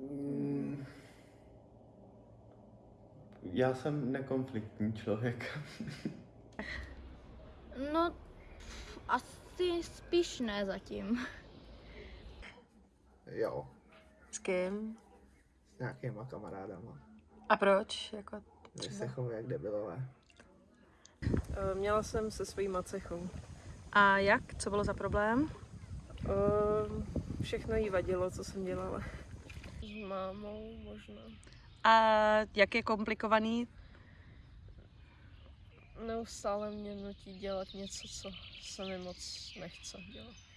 Mm. Já jsem nekonfliktní člověk. no, asi spíš ne zatím. Jo. S kým? S nějakýma kamarádama. A proč? Jako třeba? se chovuje jak debilové. Eh, měla jsem se svojí macechou. A jak? Co bylo za problém? Eh, všechno jí vadilo, co jsem dělala. S mámou možná. A jak je komplikovaný? Neustále mě nutí dělat něco, co se mi moc nechce dělat.